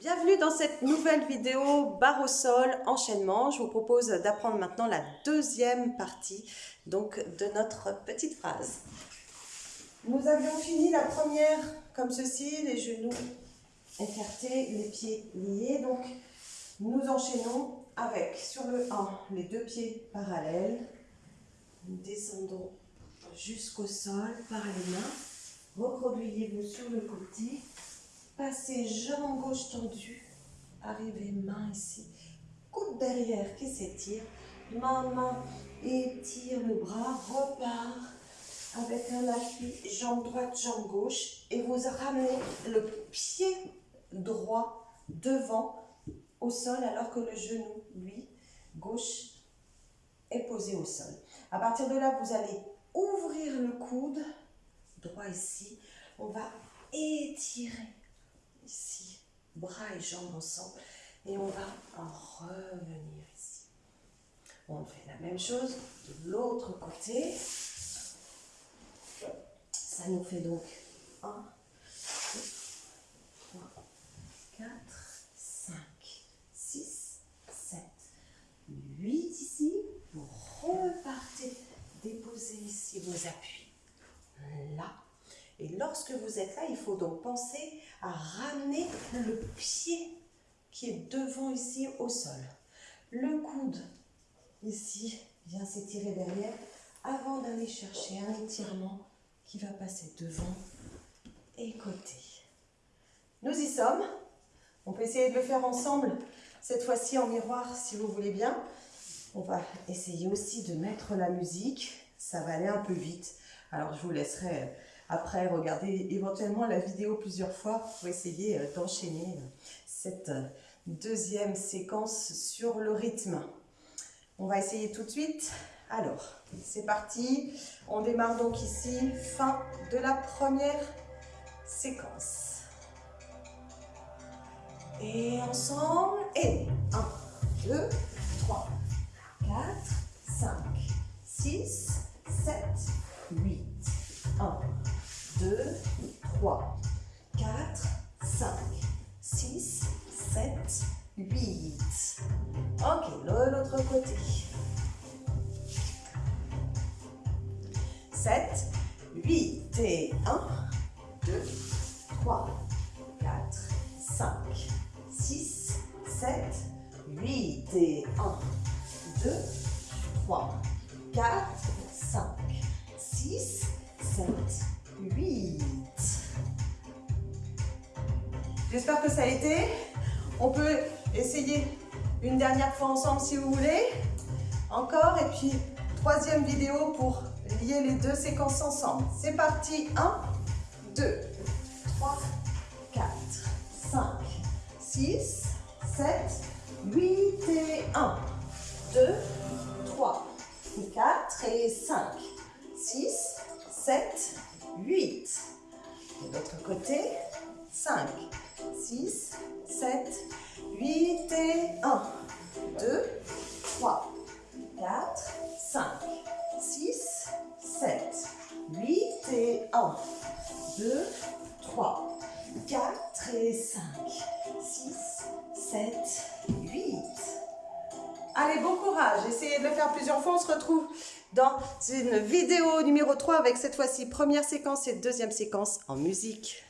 Bienvenue dans cette nouvelle vidéo barre au sol, enchaînement. Je vous propose d'apprendre maintenant la deuxième partie donc, de notre petite phrase. Nous avions fini la première comme ceci, les genoux écartés, les pieds liés. Donc nous enchaînons avec sur le 1 les deux pieds parallèles. Nous descendons jusqu'au sol par les mains. Recroquevillez-vous sur le côté Passez jambe gauche tendue. Arrivez main ici. Coude derrière qui s'étire. Main, main. Étire le bras. Repart avec un appui. Jambe droite, jambe gauche. Et vous ramenez le pied droit devant au sol alors que le genou, lui, gauche, est posé au sol. À partir de là, vous allez ouvrir le coude droit ici. On va étirer ici, bras et jambes ensemble. Et on va en revenir ici. On fait la même chose de l'autre côté. Ça nous fait donc 1, 2, 3, 4, 5, 6, 7, 8 ici. Vous repartez, déposez ici vos appuis. Là. Et lorsque vous êtes là, il faut donc penser à ramener le pied qui est devant ici au sol. Le coude ici vient s'étirer derrière avant d'aller chercher un étirement qui va passer devant et côté. Nous y sommes. On peut essayer de le faire ensemble, cette fois-ci en miroir si vous voulez bien. On va essayer aussi de mettre la musique. Ça va aller un peu vite. Alors je vous laisserai après, regardez éventuellement la vidéo plusieurs fois pour essayer euh, d'enchaîner euh, cette euh, deuxième séquence sur le rythme. On va essayer tout de suite. Alors, c'est parti. On démarre donc ici, fin de la première séquence. Et ensemble, et 1, 2, 3, 4, 5, 6, 7, 8, 1, 2, 3, 4, 5, 6, 7, 8. Ok, l'autre côté. 7, 8 et 1, 2, 3, 4, 5, 6, 7, 8 et 1, 2, 3, 4, 5, 6, 7, 8. J'espère que ça a été. On peut essayer une dernière fois ensemble si vous voulez. Encore. Et puis, troisième vidéo pour lier les deux séquences ensemble. C'est parti. 1, 2, 3, 4, 5, 6, 7, 8 et 1, 2, 3, 4 et 5, 6, 7, 8. De l'autre côté, 5, 6, 7, 8 et 1, 2, 3, 4, 5, 6, 7, 8 et 1, 2, 3, 4 et 5, 6, 7, 8. Allez, bon courage. Essayez de le faire plusieurs fois. On se retrouve dans une vidéo numéro 3 avec cette fois-ci première séquence et deuxième séquence en musique.